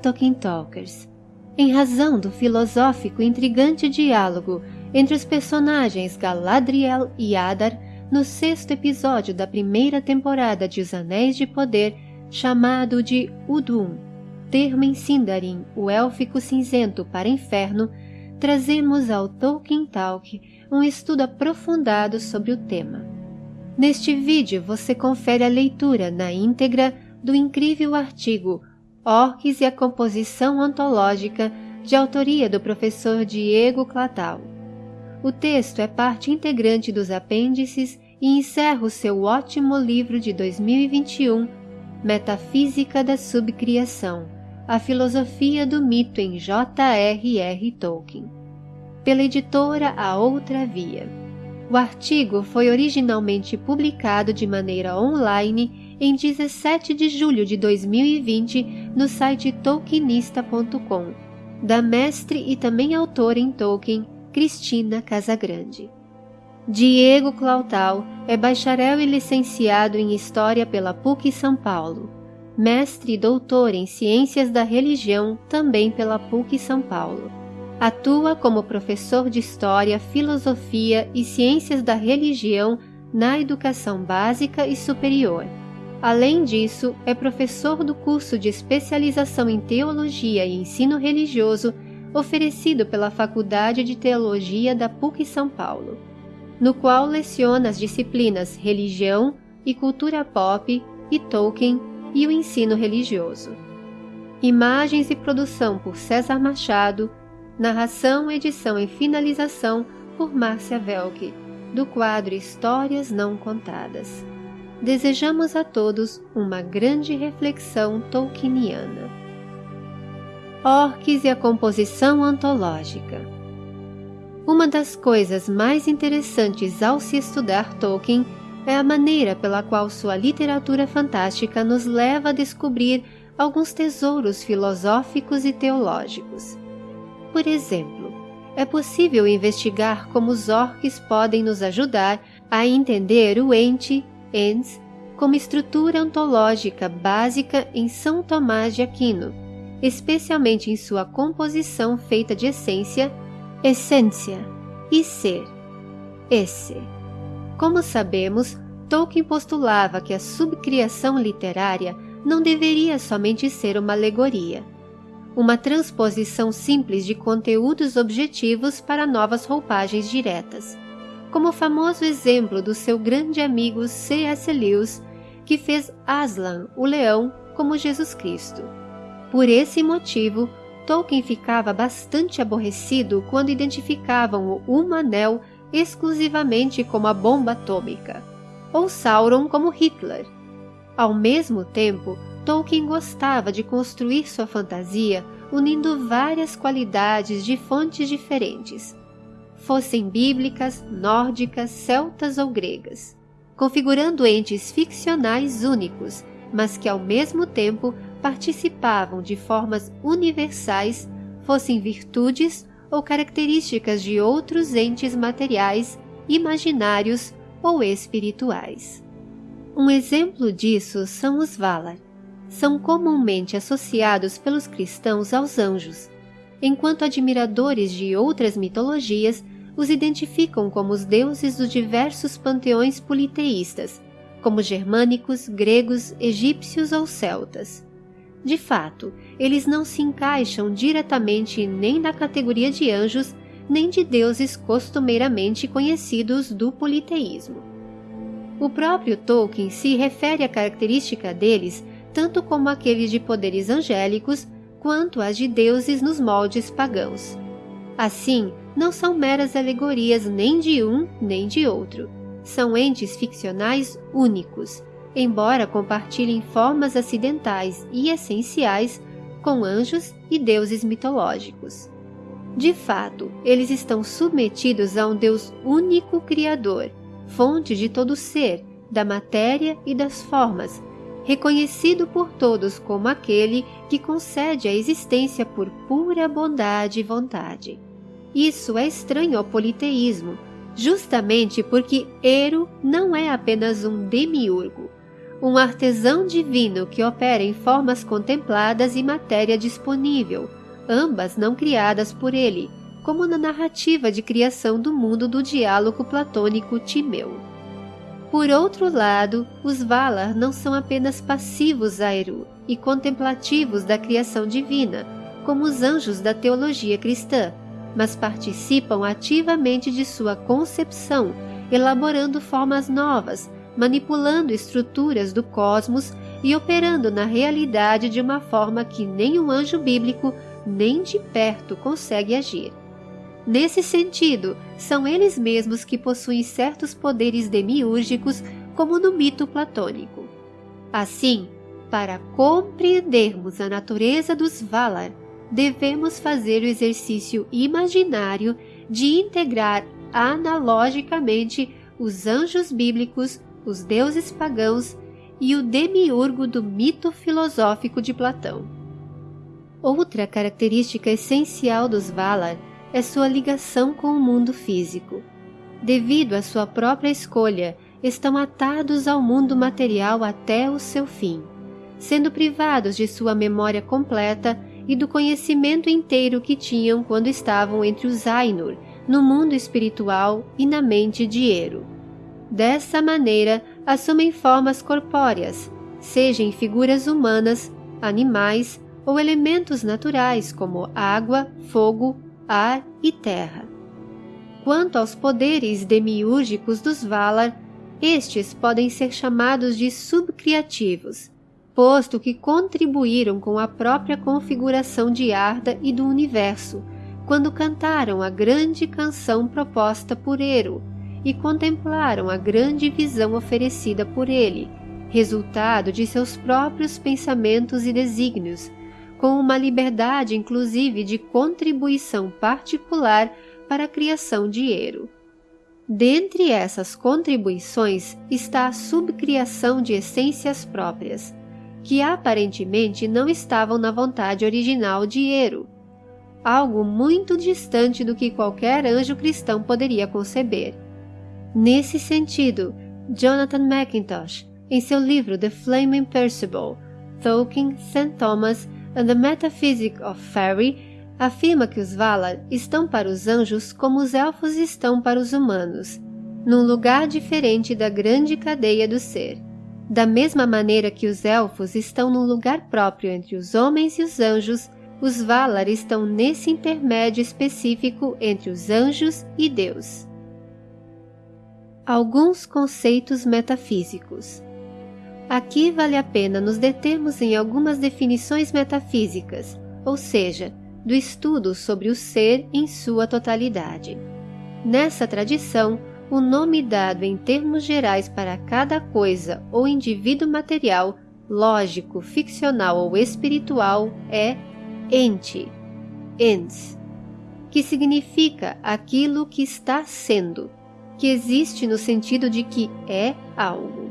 Tolkien Talkers. Em razão do filosófico e intrigante diálogo entre os personagens Galadriel e Adar no sexto episódio da primeira temporada de Os Anéis de Poder, chamado de Udum, termo em Sindarin, o élfico cinzento para inferno, trazemos ao Tolkien Talk um estudo aprofundado sobre o tema. Neste vídeo você confere a leitura na íntegra do incrível artigo Orques e a Composição Ontológica, de autoria do professor Diego Clatal. O texto é parte integrante dos apêndices e encerra o seu ótimo livro de 2021, Metafísica da Subcriação, a filosofia do mito em J.R.R. Tolkien. Pela editora A Outra Via. O artigo foi originalmente publicado de maneira online em 17 de julho de 2020 no site tolkienista.com, da mestre e também autora em Tolkien, Cristina Casagrande. Diego Clautal é bacharel e licenciado em História pela PUC São Paulo, mestre e doutor em Ciências da Religião também pela PUC São Paulo. Atua como professor de História, Filosofia e Ciências da Religião na educação básica e superior Além disso, é professor do curso de especialização em Teologia e Ensino Religioso oferecido pela Faculdade de Teologia da PUC São Paulo, no qual leciona as disciplinas Religião e Cultura Pop e Tolkien e o Ensino Religioso. Imagens e produção por César Machado, narração, edição e finalização por Márcia Velke, do quadro Histórias Não Contadas desejamos a todos uma grande reflexão tolkieniana. Orques e a composição antológica Uma das coisas mais interessantes ao se estudar Tolkien é a maneira pela qual sua literatura fantástica nos leva a descobrir alguns tesouros filosóficos e teológicos. Por exemplo, é possível investigar como os orques podem nos ajudar a entender o ente ens como estrutura ontológica básica em São Tomás de Aquino, especialmente em sua composição feita de essência, essência e ser, esse. Como sabemos, Tolkien postulava que a subcriação literária não deveria somente ser uma alegoria, uma transposição simples de conteúdos objetivos para novas roupagens diretas como o famoso exemplo do seu grande amigo C.S. Lewis, que fez Aslan, o leão, como Jesus Cristo. Por esse motivo, Tolkien ficava bastante aborrecido quando identificavam o Humanel exclusivamente como a bomba atômica, ou Sauron como Hitler. Ao mesmo tempo, Tolkien gostava de construir sua fantasia unindo várias qualidades de fontes diferentes, fossem bíblicas, nórdicas, celtas ou gregas, configurando entes ficcionais únicos, mas que ao mesmo tempo participavam de formas universais, fossem virtudes ou características de outros entes materiais, imaginários ou espirituais. Um exemplo disso são os Valar. São comumente associados pelos cristãos aos anjos, enquanto admiradores de outras mitologias os identificam como os deuses dos diversos panteões politeístas, como germânicos, gregos, egípcios ou celtas. De fato, eles não se encaixam diretamente nem na categoria de anjos, nem de deuses costumeiramente conhecidos do politeísmo. O próprio Tolkien se refere à característica deles tanto como aqueles de poderes angélicos, quanto as de deuses nos moldes pagãos. Assim, não são meras alegorias nem de um nem de outro. São entes ficcionais únicos, embora compartilhem formas acidentais e essenciais com anjos e deuses mitológicos. De fato, eles estão submetidos a um Deus único Criador, fonte de todo ser, da matéria e das formas, reconhecido por todos como aquele que concede a existência por pura bondade e vontade. Isso é estranho ao politeísmo, justamente porque Ero não é apenas um demiurgo, um artesão divino que opera em formas contempladas e matéria disponível, ambas não criadas por ele, como na narrativa de criação do mundo do diálogo platônico Timeu. Por outro lado, os Valar não são apenas passivos a Eru e contemplativos da criação divina, como os anjos da teologia cristã, mas participam ativamente de sua concepção, elaborando formas novas, manipulando estruturas do cosmos e operando na realidade de uma forma que nem um anjo bíblico nem de perto consegue agir. Nesse sentido, são eles mesmos que possuem certos poderes demiúrgicos, como no mito platônico. Assim, para compreendermos a natureza dos Valar, devemos fazer o exercício imaginário de integrar analogicamente os anjos bíblicos, os deuses pagãos e o demiurgo do mito filosófico de Platão. Outra característica essencial dos Valar é sua ligação com o mundo físico. Devido à sua própria escolha, estão atados ao mundo material até o seu fim, sendo privados de sua memória completa e do conhecimento inteiro que tinham quando estavam entre os Ainur, no mundo espiritual e na mente de Eru. Dessa maneira, assumem formas corpóreas, seja em figuras humanas, animais ou elementos naturais como água, fogo, ar e terra. Quanto aos poderes demiúrgicos dos Valar, estes podem ser chamados de subcriativos, posto que contribuíram com a própria configuração de Arda e do universo, quando cantaram a grande canção proposta por Eru e contemplaram a grande visão oferecida por ele, resultado de seus próprios pensamentos e desígnios, com uma liberdade inclusive de contribuição particular para a criação de Ero. Dentre essas contribuições está a subcriação de essências próprias, que aparentemente não estavam na vontade original de Ero, algo muito distante do que qualquer anjo cristão poderia conceber. Nesse sentido, Jonathan McIntosh, em seu livro The Flaming Percival, Tolkien, St. Thomas and the Metaphysic of Fairy, afirma que os Valar estão para os anjos como os elfos estão para os humanos, num lugar diferente da grande cadeia do ser. Da mesma maneira que os elfos estão num lugar próprio entre os homens e os anjos, os Valar estão nesse intermédio específico entre os anjos e Deus. Alguns conceitos metafísicos. Aqui vale a pena nos determos em algumas definições metafísicas, ou seja, do estudo sobre o ser em sua totalidade. Nessa tradição, o nome dado em termos gerais para cada coisa ou indivíduo material, lógico, ficcional ou espiritual é ente, ens, que significa aquilo que está sendo, que existe no sentido de que é algo.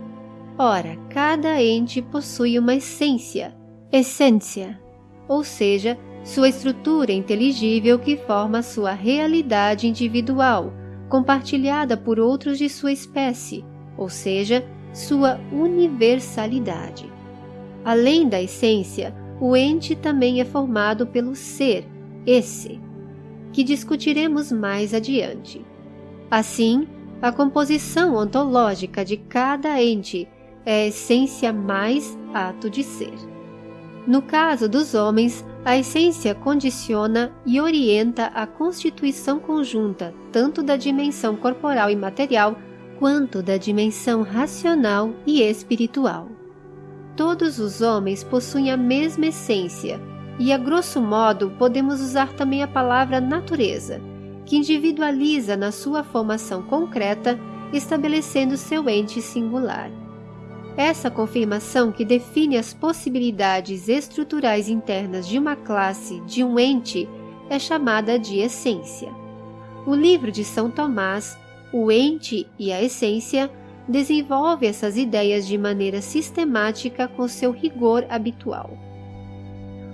Ora, cada ente possui uma essência, essência, ou seja, sua estrutura inteligível que forma sua realidade individual, compartilhada por outros de sua espécie, ou seja, sua universalidade. Além da essência, o ente também é formado pelo ser, esse, que discutiremos mais adiante. Assim, a composição ontológica de cada ente é essência mais ato de ser. No caso dos homens, a essência condiciona e orienta a constituição conjunta tanto da dimensão corporal e material quanto da dimensão racional e espiritual. Todos os homens possuem a mesma essência, e a grosso modo podemos usar também a palavra natureza, que individualiza na sua formação concreta, estabelecendo seu ente singular. Essa confirmação que define as possibilidades estruturais internas de uma classe, de um ente, é chamada de essência. O livro de São Tomás, O Ente e a Essência, desenvolve essas ideias de maneira sistemática com seu rigor habitual.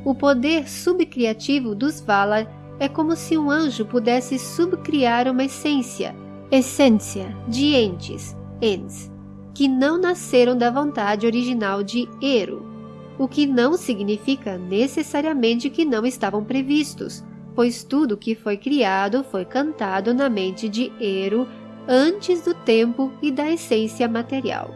O poder subcriativo dos Valar é como se um anjo pudesse subcriar uma essência, essência, de entes, ens, que não nasceram da vontade original de Ero, o que não significa necessariamente que não estavam previstos, pois tudo que foi criado foi cantado na mente de Ero antes do tempo e da essência material.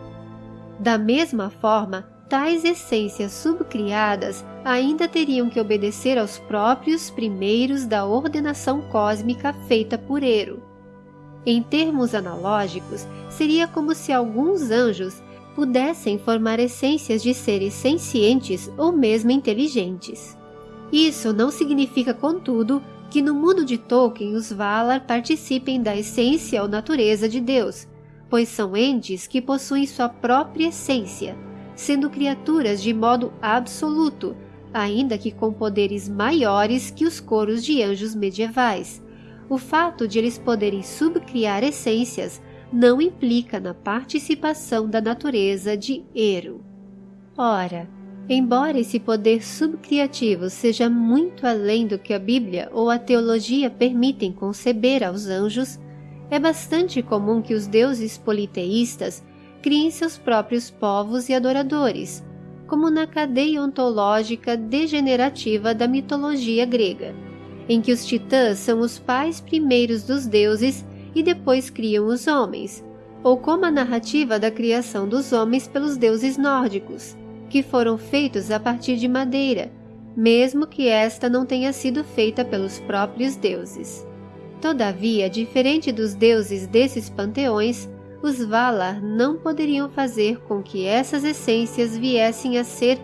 Da mesma forma, tais essências subcriadas ainda teriam que obedecer aos próprios primeiros da ordenação cósmica feita por Ero. Em termos analógicos, seria como se alguns anjos pudessem formar essências de seres sencientes ou mesmo inteligentes. Isso não significa, contudo, que no mundo de Tolkien os Valar participem da essência ou natureza de Deus, pois são entes que possuem sua própria essência, sendo criaturas de modo absoluto, ainda que com poderes maiores que os coros de anjos medievais. O fato de eles poderem subcriar essências não implica na participação da natureza de Ero. Ora, embora esse poder subcriativo seja muito além do que a Bíblia ou a teologia permitem conceber aos anjos, é bastante comum que os deuses politeístas criem seus próprios povos e adoradores, como na cadeia ontológica degenerativa da mitologia grega, em que os titãs são os pais primeiros dos deuses e depois criam os homens, ou como a narrativa da criação dos homens pelos deuses nórdicos, que foram feitos a partir de madeira, mesmo que esta não tenha sido feita pelos próprios deuses. Todavia, diferente dos deuses desses panteões, os Valar não poderiam fazer com que essas essências viessem a ser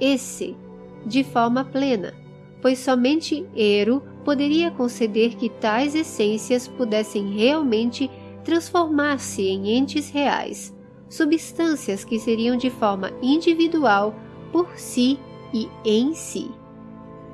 esse, de forma plena, pois somente Ero poderia conceder que tais essências pudessem realmente transformar-se em entes reais, substâncias que seriam de forma individual por si e em si.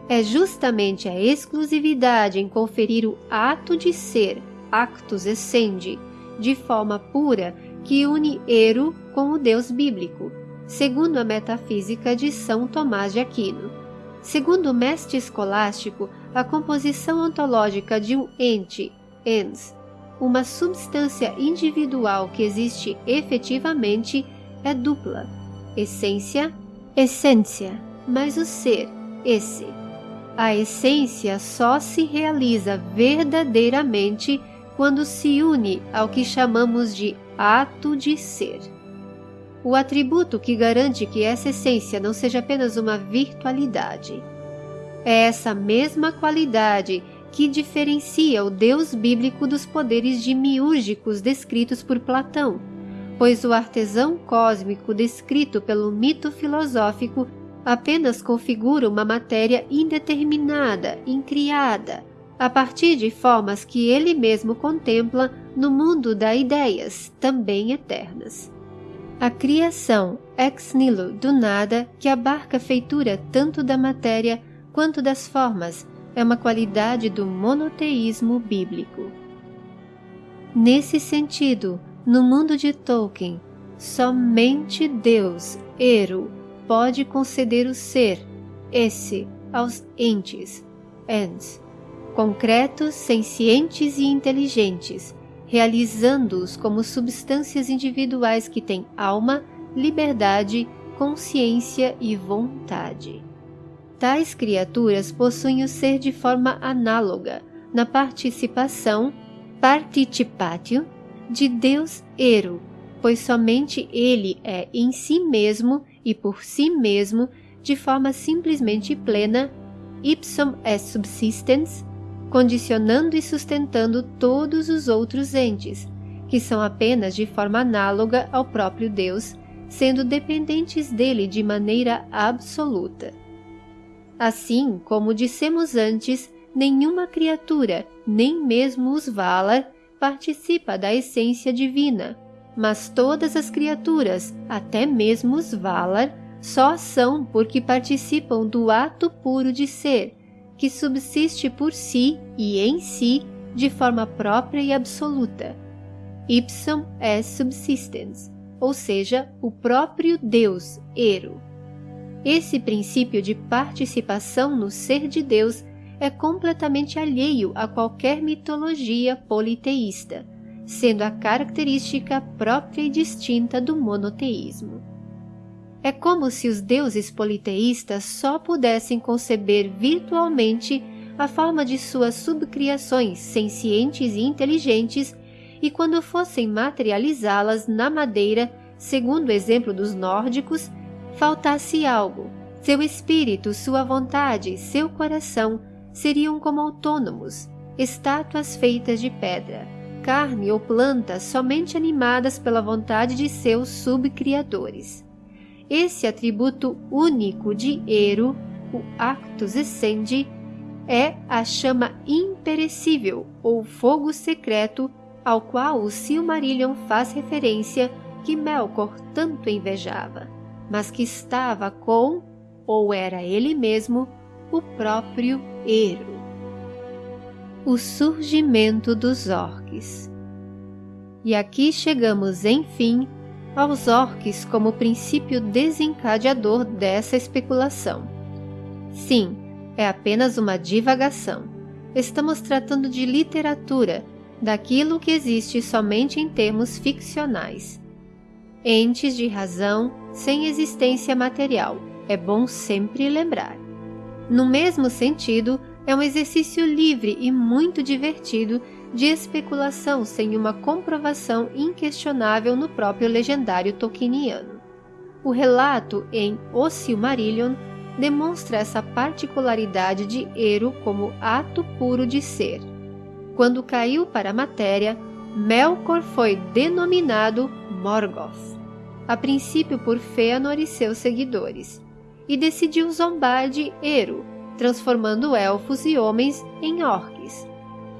É justamente a exclusividade em conferir o ato de ser, actus essendi, de forma pura que une Ero com o Deus bíblico, segundo a metafísica de São Tomás de Aquino. Segundo o mestre escolástico, a composição ontológica de um ente, ens, uma substância individual que existe efetivamente, é dupla: essência, essência, mas o ser, esse. A essência só se realiza verdadeiramente quando se une ao que chamamos de ato de ser. O atributo que garante que essa essência não seja apenas uma virtualidade. É essa mesma qualidade que diferencia o Deus bíblico dos poderes demiúrgicos descritos por Platão, pois o artesão cósmico descrito pelo mito filosófico apenas configura uma matéria indeterminada, incriada, a partir de formas que ele mesmo contempla no mundo das ideias, também eternas. A criação ex nihilo do nada, que abarca a feitura tanto da matéria quanto das formas, é uma qualidade do monoteísmo bíblico. Nesse sentido, no mundo de Tolkien, somente Deus, Eru, pode conceder o ser, esse, aos entes, ens, concretos, sencientes e inteligentes, realizando-os como substâncias individuais que têm alma, liberdade, consciência e vontade. Tais criaturas possuem o ser de forma análoga na participação, participatio, de Deus Ero, pois somente ele é em si mesmo e por si mesmo, de forma simplesmente plena, ipsum est subsistens, condicionando e sustentando todos os outros entes, que são apenas de forma análoga ao próprio Deus, sendo dependentes dele de maneira absoluta. Assim, como dissemos antes, nenhuma criatura, nem mesmo os Valar, participa da essência divina, mas todas as criaturas, até mesmo os Valar, só são porque participam do ato puro de ser, que subsiste por si e em si de forma própria e absoluta. Ipsum est subsistens, ou seja, o próprio Deus, Ero. Esse princípio de participação no ser de Deus é completamente alheio a qualquer mitologia politeísta, sendo a característica própria e distinta do monoteísmo. É como se os deuses politeístas só pudessem conceber virtualmente a forma de suas subcriações sencientes e inteligentes e quando fossem materializá-las na madeira, segundo o exemplo dos nórdicos, faltasse algo. Seu espírito, sua vontade, seu coração seriam como autônomos, estátuas feitas de pedra, carne ou plantas somente animadas pela vontade de seus subcriadores. Esse atributo único de Eru, o Actus Essendi, é a chama imperecível ou fogo secreto ao qual o Silmarillion faz referência que Melkor tanto invejava, mas que estava com, ou era ele mesmo, o próprio Eru. O surgimento dos orques. E aqui chegamos, enfim, aos orques como princípio desencadeador dessa especulação. Sim, é apenas uma divagação. Estamos tratando de literatura, daquilo que existe somente em termos ficcionais. Entes de razão sem existência material, é bom sempre lembrar. No mesmo sentido, é um exercício livre e muito divertido de especulação sem uma comprovação inquestionável no próprio legendário tolkieniano. O relato em O Silmarillion demonstra essa particularidade de Eru como ato puro de ser. Quando caiu para a matéria, Melkor foi denominado Morgoth, a princípio por Fëanor e seus seguidores, e decidiu zombar de Eru, transformando elfos e homens em orques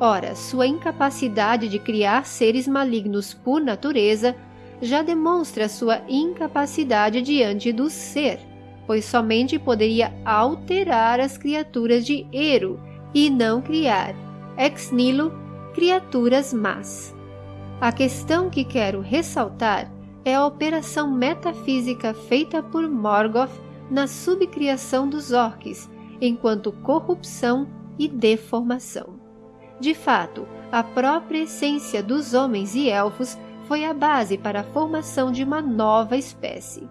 Ora, sua incapacidade de criar seres malignos por natureza já demonstra sua incapacidade diante do ser, pois somente poderia alterar as criaturas de Eru e não criar, ex nihilo, criaturas más. A questão que quero ressaltar é a operação metafísica feita por Morgoth na subcriação dos orques, enquanto corrupção e deformação. De fato, a própria essência dos homens e elfos foi a base para a formação de uma nova espécie.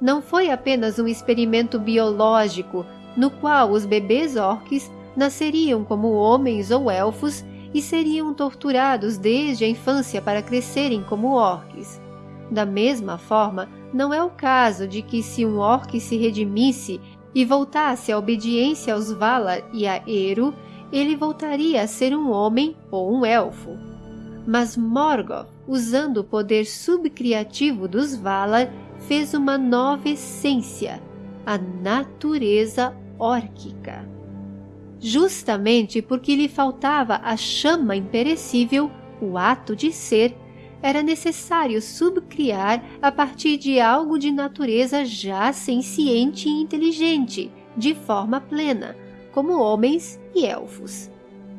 Não foi apenas um experimento biológico no qual os bebês orques nasceriam como homens ou elfos e seriam torturados desde a infância para crescerem como orques. Da mesma forma, não é o caso de que se um orc se redimisse e voltasse à obediência aos Valar e a Eru, ele voltaria a ser um homem ou um elfo. Mas Morgoth, usando o poder subcriativo dos Valar, fez uma nova essência, a natureza órquica. Justamente porque lhe faltava a chama imperecível, o ato de ser, era necessário subcriar a partir de algo de natureza já senciente e inteligente, de forma plena, como homens e elfos.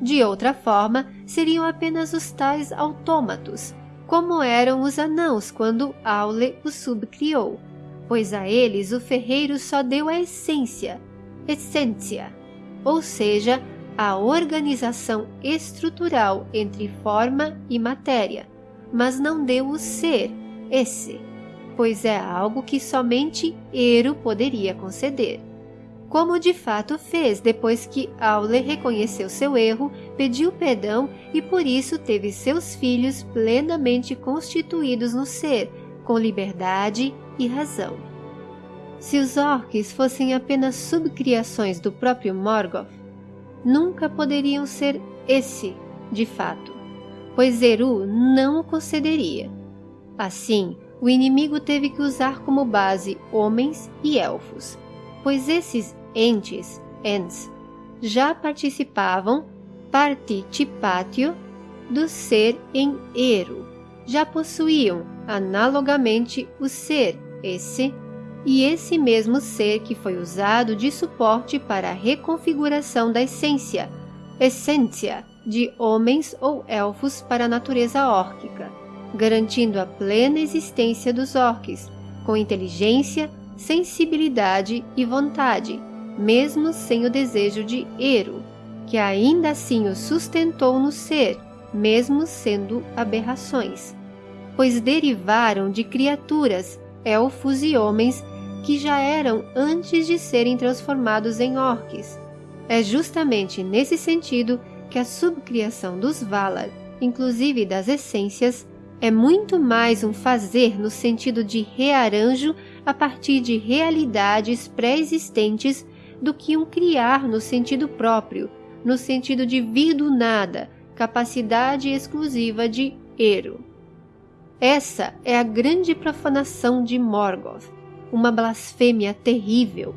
De outra forma, seriam apenas os tais autômatos, como eram os anãos quando Aule os subcriou, pois a eles o ferreiro só deu a essência, essência, ou seja, a organização estrutural entre forma e matéria, mas não deu o ser, esse, pois é algo que somente Ero poderia conceder como de fato fez depois que Aule reconheceu seu erro, pediu perdão e por isso teve seus filhos plenamente constituídos no ser, com liberdade e razão. Se os orques fossem apenas subcriações do próprio Morgoth, nunca poderiam ser esse, de fato, pois Eru não o concederia. Assim, o inimigo teve que usar como base homens e elfos, pois esses entes, ens, já participavam, participatio, do ser em Eru, já possuíam, analogamente, o ser, esse, e esse mesmo ser que foi usado de suporte para a reconfiguração da essência, essência, de homens ou elfos para a natureza órquica, garantindo a plena existência dos orques, com inteligência, sensibilidade e vontade, mesmo sem o desejo de Eru, que ainda assim o sustentou no ser, mesmo sendo aberrações, pois derivaram de criaturas, elfos e homens que já eram antes de serem transformados em orques. É justamente nesse sentido que a subcriação dos Valar, inclusive das essências, é muito mais um fazer no sentido de rearranjo a partir de realidades pré-existentes do que um criar no sentido próprio, no sentido de vir do nada, capacidade exclusiva de Ero. Essa é a grande profanação de Morgoth, uma blasfêmia terrível.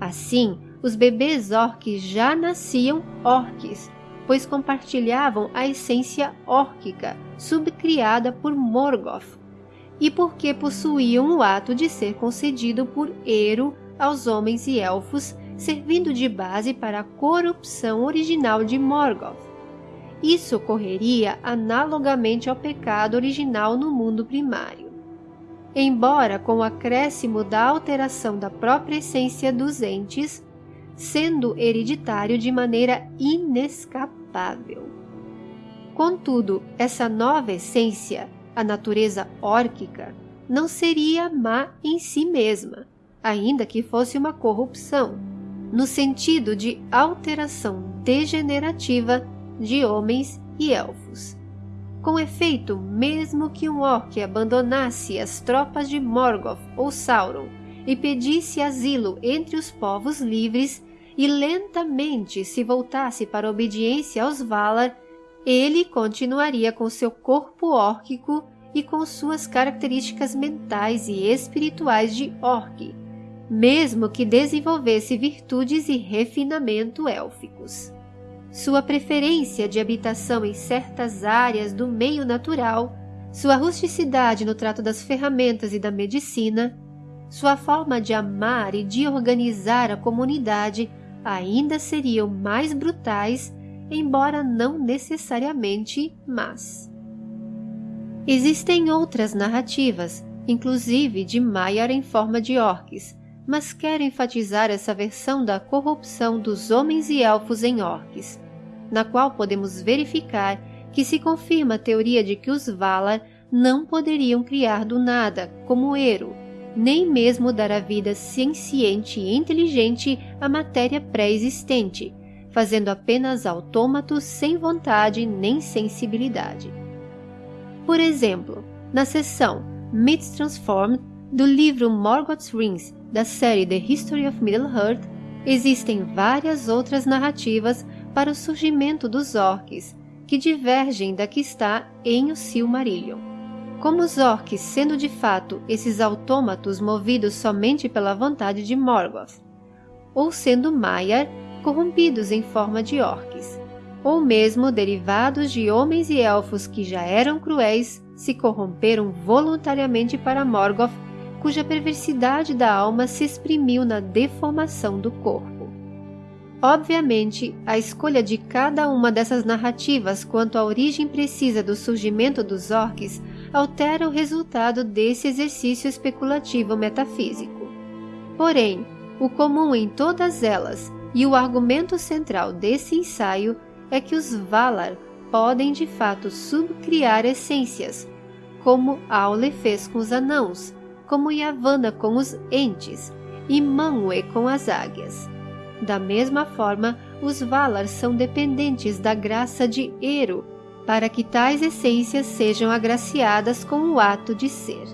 Assim, os bebês orques já nasciam orques, pois compartilhavam a essência órquica subcriada por Morgoth, e porque possuíam o ato de ser concedido por Ero aos homens e elfos, servindo de base para a corrupção original de Morgoth. Isso ocorreria analogamente ao pecado original no mundo primário. Embora com o acréscimo da alteração da própria essência dos entes, sendo hereditário de maneira inescapável. Contudo, essa nova essência, a natureza órquica, não seria má em si mesma, ainda que fosse uma corrupção, no sentido de alteração degenerativa de homens e elfos. Com efeito, mesmo que um orc abandonasse as tropas de Morgoth ou Sauron e pedisse asilo entre os povos livres e lentamente se voltasse para obediência aos Valar, ele continuaria com seu corpo órquico e com suas características mentais e espirituais de orc, mesmo que desenvolvesse virtudes e refinamento élficos. Sua preferência de habitação em certas áreas do meio natural, sua rusticidade no trato das ferramentas e da medicina, sua forma de amar e de organizar a comunidade ainda seriam mais brutais embora não necessariamente más. Existem outras narrativas, inclusive de Maiar em forma de orques, mas quero enfatizar essa versão da corrupção dos homens e elfos em orques, na qual podemos verificar que se confirma a teoria de que os Valar não poderiam criar do nada, como Ero, nem mesmo dar a vida senciente e inteligente à matéria pré-existente, fazendo apenas autômatos sem vontade nem sensibilidade. Por exemplo, na seção Myths Transformed do livro Morgoth's Rings da série The History of Middle-earth, existem várias outras narrativas para o surgimento dos orcs, que divergem da que está em O Silmarillion. Como os orcs sendo de fato esses autômatos movidos somente pela vontade de Morgoth, ou sendo Maiar corrompidos em forma de orques, ou mesmo derivados de homens e elfos que já eram cruéis, se corromperam voluntariamente para Morgoth, cuja perversidade da alma se exprimiu na deformação do corpo. Obviamente, a escolha de cada uma dessas narrativas quanto à origem precisa do surgimento dos orques altera o resultado desse exercício especulativo metafísico. Porém, o comum em todas elas e o argumento central desse ensaio é que os Valar podem de fato subcriar essências, como Aule fez com os anãos, como Yavanna com os entes e Manwë com as águias. Da mesma forma, os Valar são dependentes da graça de Eru para que tais essências sejam agraciadas com o ato de ser.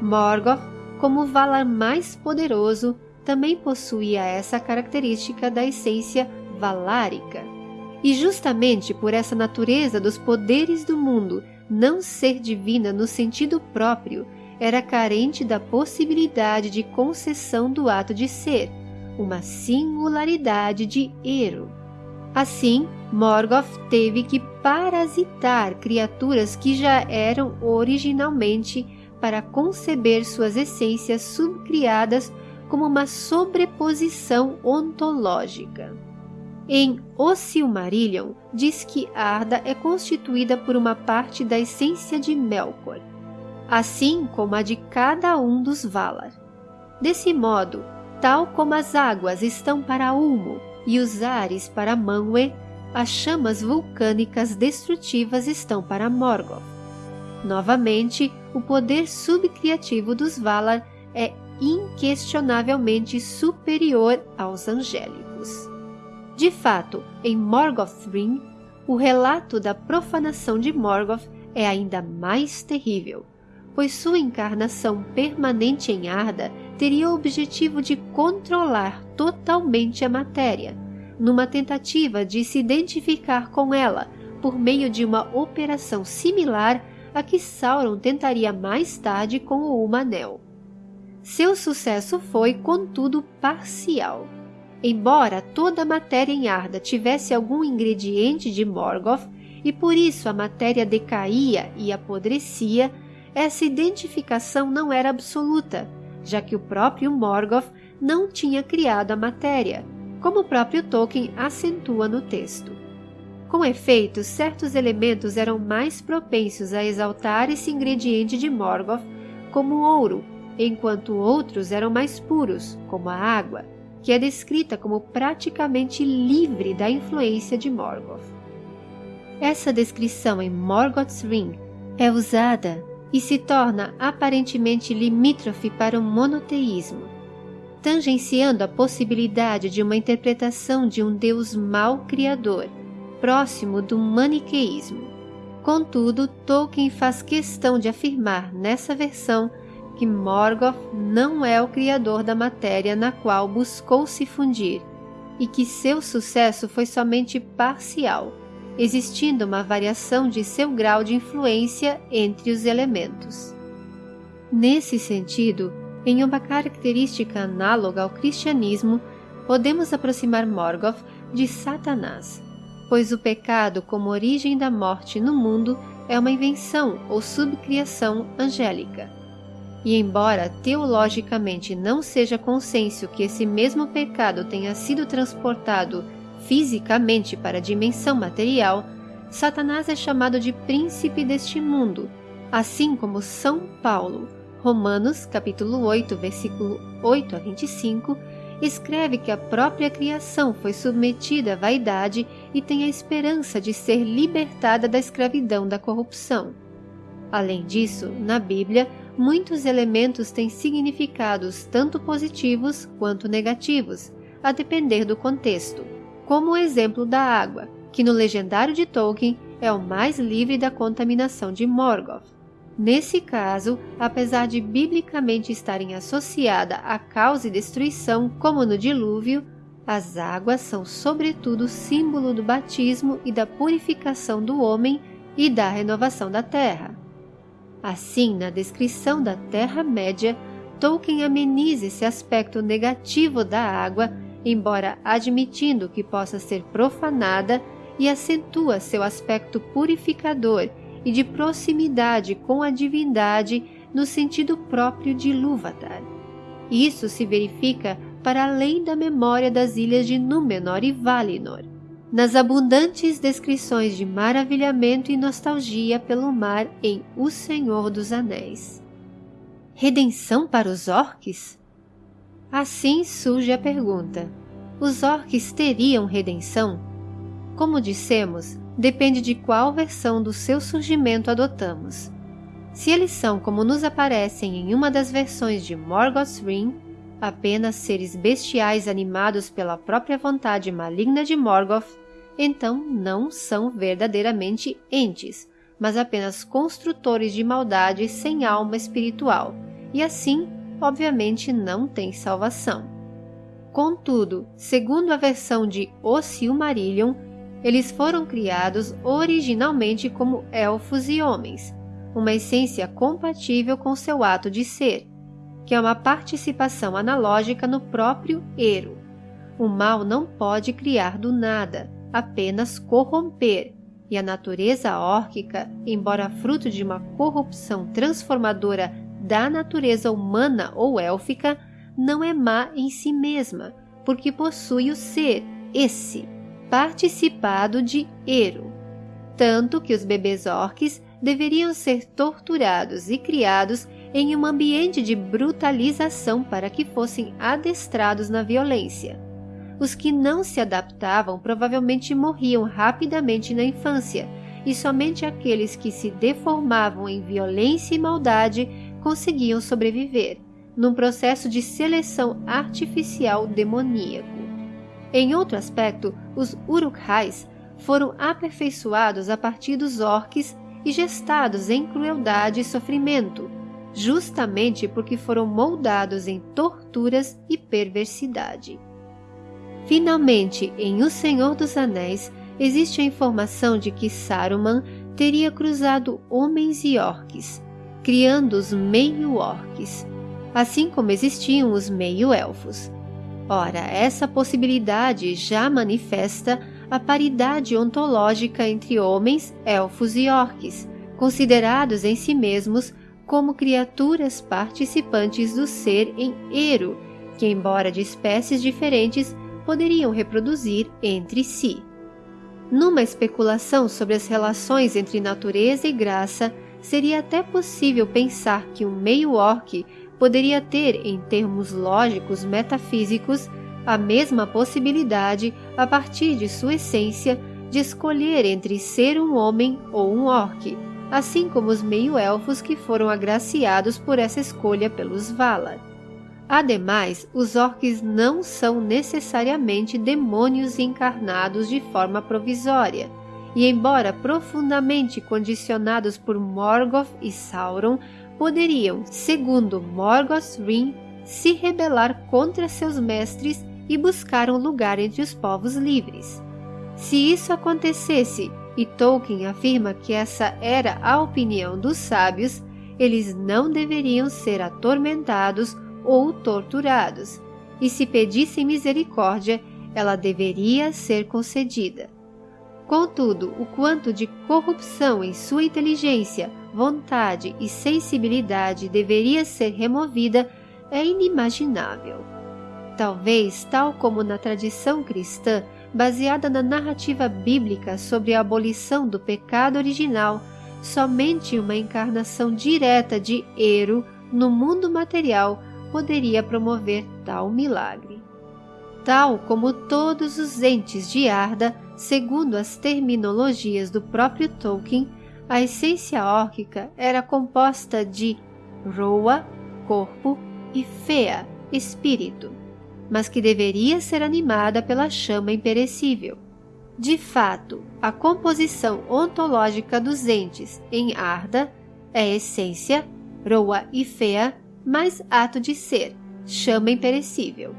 Morgoth, como Valar mais poderoso, também possuía essa característica da essência valárica. E justamente por essa natureza dos poderes do mundo não ser divina no sentido próprio, era carente da possibilidade de concessão do ato de ser, uma singularidade de Ero. Assim, Morgoth teve que parasitar criaturas que já eram originalmente para conceber suas essências subcriadas como uma sobreposição ontológica. Em O Silmarillion, diz que Arda é constituída por uma parte da essência de Melkor, assim como a de cada um dos Valar. Desse modo, tal como as águas estão para Ulmo e os ares para Manwë, as chamas vulcânicas destrutivas estão para Morgoth. Novamente, o poder subcriativo dos Valar é inquestionavelmente superior aos angélicos. De fato, em Morgothrim, o relato da profanação de Morgoth é ainda mais terrível, pois sua encarnação permanente em Arda teria o objetivo de controlar totalmente a matéria, numa tentativa de se identificar com ela por meio de uma operação similar a que Sauron tentaria mais tarde com o Umanel. Seu sucesso foi, contudo, parcial. Embora toda a matéria em Arda tivesse algum ingrediente de Morgoth, e por isso a matéria decaía e apodrecia, essa identificação não era absoluta, já que o próprio Morgoth não tinha criado a matéria, como o próprio Tolkien acentua no texto. Com efeito, certos elementos eram mais propensos a exaltar esse ingrediente de Morgoth, como o ouro, enquanto outros eram mais puros, como a água, que é descrita como praticamente livre da influência de Morgoth. Essa descrição em Morgoth's Ring é usada e se torna aparentemente limítrofe para o monoteísmo, tangenciando a possibilidade de uma interpretação de um Deus mau criador, próximo do maniqueísmo. Contudo, Tolkien faz questão de afirmar nessa versão que Morgoth não é o criador da matéria na qual buscou se fundir e que seu sucesso foi somente parcial existindo uma variação de seu grau de influência entre os elementos. Nesse sentido, em uma característica análoga ao cristianismo, podemos aproximar Morgoth de Satanás, pois o pecado como origem da morte no mundo é uma invenção ou subcriação angélica. E embora teologicamente não seja consenso que esse mesmo pecado tenha sido transportado fisicamente para a dimensão material, Satanás é chamado de príncipe deste mundo, assim como São Paulo, Romanos capítulo 8, versículo 8 a 25, escreve que a própria criação foi submetida à vaidade e tem a esperança de ser libertada da escravidão da corrupção. Além disso, na Bíblia, muitos elementos têm significados tanto positivos quanto negativos, a depender do contexto como o exemplo da água, que no legendário de Tolkien é o mais livre da contaminação de Morgoth. Nesse caso, apesar de biblicamente estarem associada à causa e destruição, como no dilúvio, as águas são sobretudo símbolo do batismo e da purificação do homem e da renovação da terra. Assim, na descrição da Terra-média, Tolkien ameniza esse aspecto negativo da água embora admitindo que possa ser profanada, e acentua seu aspecto purificador e de proximidade com a divindade no sentido próprio de Lúvatar. Isso se verifica para além da memória das ilhas de Númenor e Valinor, nas abundantes descrições de maravilhamento e nostalgia pelo mar em O Senhor dos Anéis. Redenção para os orques? Assim surge a pergunta: os orques teriam redenção? Como dissemos, depende de qual versão do seu surgimento adotamos. Se eles são como nos aparecem em uma das versões de Morgoth's Ring, apenas seres bestiais animados pela própria vontade maligna de Morgoth, então não são verdadeiramente entes, mas apenas construtores de maldade sem alma espiritual, e assim obviamente não tem salvação. Contudo, segundo a versão de O Silmarillion, eles foram criados originalmente como elfos e homens, uma essência compatível com seu ato de ser, que é uma participação analógica no próprio Ero. O mal não pode criar do nada, apenas corromper, e a natureza órquica, embora fruto de uma corrupção transformadora da natureza humana ou élfica não é má em si mesma, porque possui o ser, esse, participado de Ero. Tanto que os bebês orques deveriam ser torturados e criados em um ambiente de brutalização para que fossem adestrados na violência. os que não se adaptavam provavelmente morriam rapidamente na infância, e somente aqueles que se deformavam em violência e maldade conseguiam sobreviver, num processo de seleção artificial demoníaco. Em outro aspecto, os Urukhais foram aperfeiçoados a partir dos orques e gestados em crueldade e sofrimento, justamente porque foram moldados em torturas e perversidade. Finalmente, em O Senhor dos Anéis, existe a informação de que Saruman teria cruzado homens e orques, criando os meio-orques, assim como existiam os meio-elfos. Ora, essa possibilidade já manifesta a paridade ontológica entre homens, elfos e orques, considerados em si mesmos como criaturas participantes do ser em Eru, que, embora de espécies diferentes, poderiam reproduzir entre si. Numa especulação sobre as relações entre natureza e graça, seria até possível pensar que um meio-orc poderia ter, em termos lógicos metafísicos, a mesma possibilidade, a partir de sua essência, de escolher entre ser um homem ou um orc, assim como os meio-elfos que foram agraciados por essa escolha pelos Valar. Ademais, os orcs não são necessariamente demônios encarnados de forma provisória, e embora profundamente condicionados por Morgoth e Sauron, poderiam, segundo Morgoth Rin, se rebelar contra seus mestres e buscar um lugar entre os povos livres. Se isso acontecesse, e Tolkien afirma que essa era a opinião dos sábios, eles não deveriam ser atormentados ou torturados, e se pedissem misericórdia, ela deveria ser concedida. Contudo, o quanto de corrupção em sua inteligência, vontade e sensibilidade deveria ser removida é inimaginável. Talvez, tal como na tradição cristã, baseada na narrativa bíblica sobre a abolição do pecado original, somente uma encarnação direta de Eru no mundo material poderia promover tal milagre. Tal como todos os entes de Arda, segundo as terminologias do próprio Tolkien, a essência órquica era composta de Roa, corpo, e Fea, espírito, mas que deveria ser animada pela chama imperecível. De fato, a composição ontológica dos entes em Arda é essência, Roa e Fea, mais ato de ser, chama imperecível.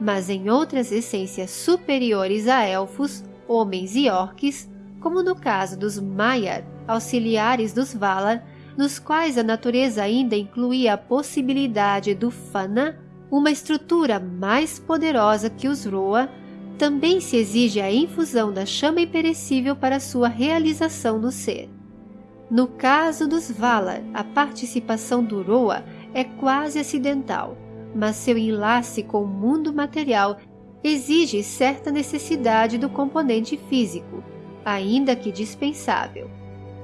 Mas em outras essências superiores a elfos, homens e orques, como no caso dos Maiar, auxiliares dos Valar, nos quais a natureza ainda incluía a possibilidade do Fana, uma estrutura mais poderosa que os Roa, também se exige a infusão da chama imperecível para sua realização no ser. No caso dos Valar, a participação do Roa é quase acidental, mas seu enlace com o mundo material exige certa necessidade do componente físico, ainda que dispensável,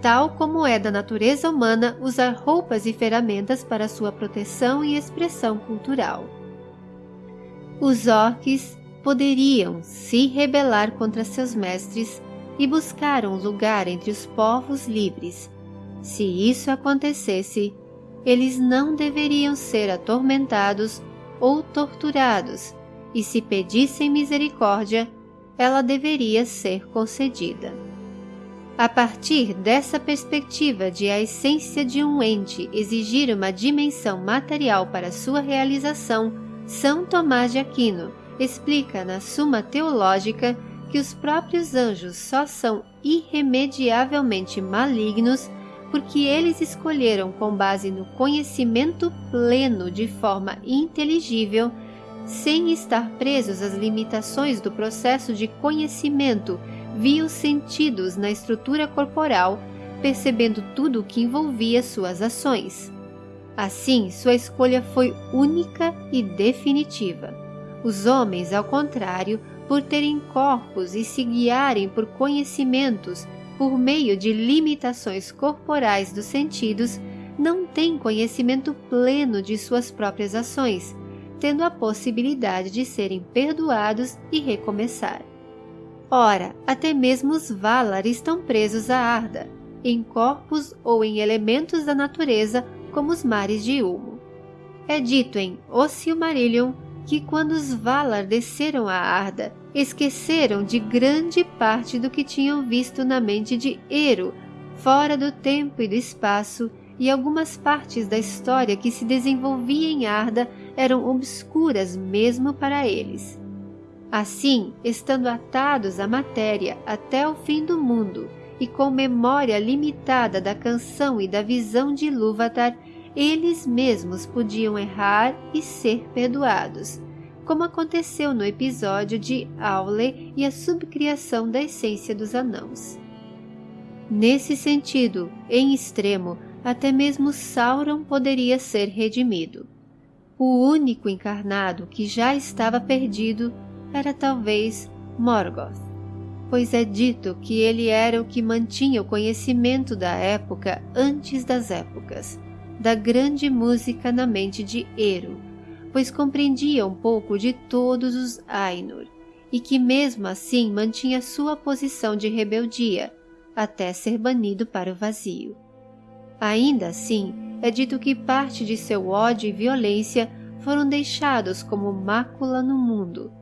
tal como é da natureza humana usar roupas e ferramentas para sua proteção e expressão cultural. Os orques poderiam se rebelar contra seus mestres e buscar um lugar entre os povos livres. Se isso acontecesse, eles não deveriam ser atormentados ou torturados, e se pedissem misericórdia, ela deveria ser concedida. A partir dessa perspectiva de a essência de um ente exigir uma dimensão material para sua realização, São Tomás de Aquino explica na Suma Teológica que os próprios anjos só são irremediavelmente malignos porque eles escolheram com base no conhecimento pleno de forma inteligível, sem estar presos às limitações do processo de conhecimento via os sentidos na estrutura corporal, percebendo tudo o que envolvia suas ações. Assim, sua escolha foi única e definitiva. Os homens, ao contrário, por terem corpos e se guiarem por conhecimentos por meio de limitações corporais dos sentidos, não têm conhecimento pleno de suas próprias ações, tendo a possibilidade de serem perdoados e recomeçar. Ora, até mesmo os Valar estão presos a Arda, em corpos ou em elementos da natureza como os mares de Ulmo. É dito em O Silmarillion que quando os Valar desceram a Arda, esqueceram de grande parte do que tinham visto na mente de Eru, fora do tempo e do espaço, e algumas partes da história que se desenvolvia em Arda eram obscuras mesmo para eles. Assim, estando atados à matéria até o fim do mundo e com memória limitada da canção e da visão de Ilúvatar, eles mesmos podiam errar e ser perdoados, como aconteceu no episódio de Aule e a subcriação da essência dos anãos. Nesse sentido, em extremo, até mesmo Sauron poderia ser redimido. O único encarnado que já estava perdido era talvez Morgoth, pois é dito que ele era o que mantinha o conhecimento da época antes das épocas, da grande música na mente de Eru, pois compreendia um pouco de todos os Ainur, e que mesmo assim mantinha sua posição de rebeldia, até ser banido para o vazio. Ainda assim, é dito que parte de seu ódio e violência foram deixados como mácula no mundo,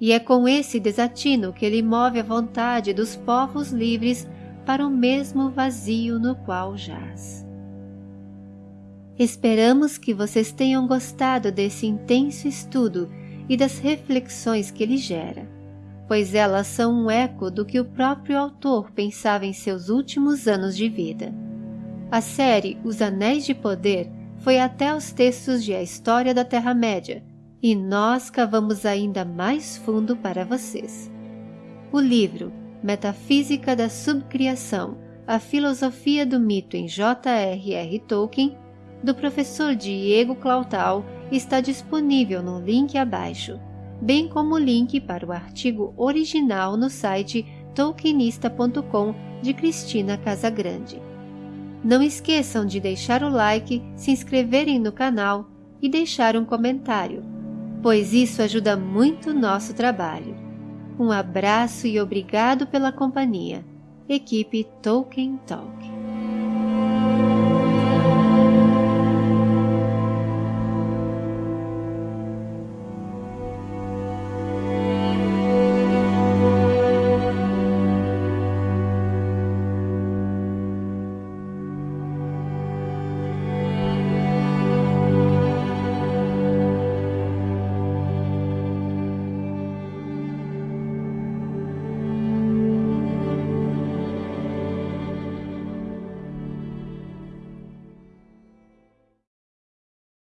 e é com esse desatino que ele move a vontade dos povos livres para o mesmo vazio no qual jaz. Esperamos que vocês tenham gostado desse intenso estudo e das reflexões que ele gera, pois elas são um eco do que o próprio autor pensava em seus últimos anos de vida. A série Os Anéis de Poder foi até os textos de A História da Terra-média e nós cavamos ainda mais fundo para vocês. O livro Metafísica da Subcriação A Filosofia do Mito em J.R.R. Tolkien, do professor Diego Clautal, está disponível no link abaixo, bem como o link para o artigo original no site tolkienista.com de Cristina Casagrande. Não esqueçam de deixar o like, se inscreverem no canal e deixar um comentário, pois isso ajuda muito o nosso trabalho. Um abraço e obrigado pela companhia. Equipe Tolkien Talk.